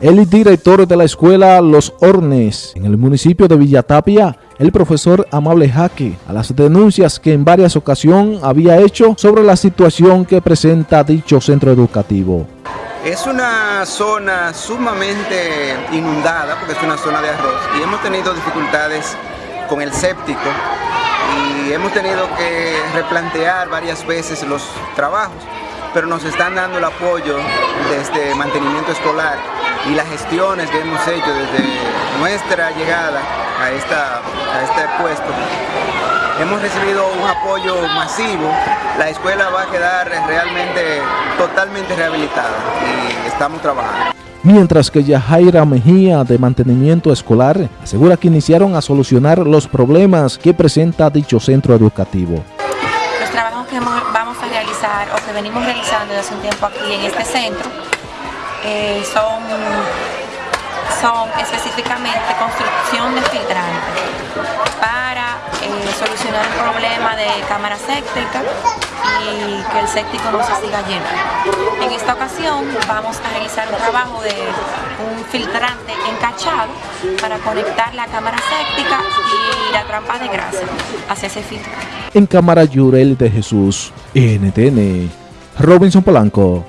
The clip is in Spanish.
El director de la escuela Los Hornes en el municipio de Villatapia, el profesor Amable Jaque, a las denuncias que en varias ocasiones había hecho sobre la situación que presenta dicho centro educativo. Es una zona sumamente inundada porque es una zona de arroz y hemos tenido dificultades con el séptico y hemos tenido que replantear varias veces los trabajos, pero nos están dando el apoyo desde mantenimiento escolar y las gestiones que hemos hecho desde nuestra llegada a, esta, a este puesto. Hemos recibido un apoyo masivo, la escuela va a quedar realmente totalmente rehabilitada y estamos trabajando mientras que Yajaira Mejía de Mantenimiento Escolar asegura que iniciaron a solucionar los problemas que presenta dicho centro educativo. Los trabajos que vamos a realizar o que venimos realizando desde hace un tiempo aquí en este centro eh, son, son específicamente construcción de filtrantes para eh, solucionar el problema de cámara séptica y que el séptico no se siga llenando. En esta ocasión vamos a realizar un trabajo de un filtrante encachado para conectar la cámara séptica y la trampa de grasa hacia ese filtro. En cámara Yurel de Jesús, NTN, Robinson Polanco.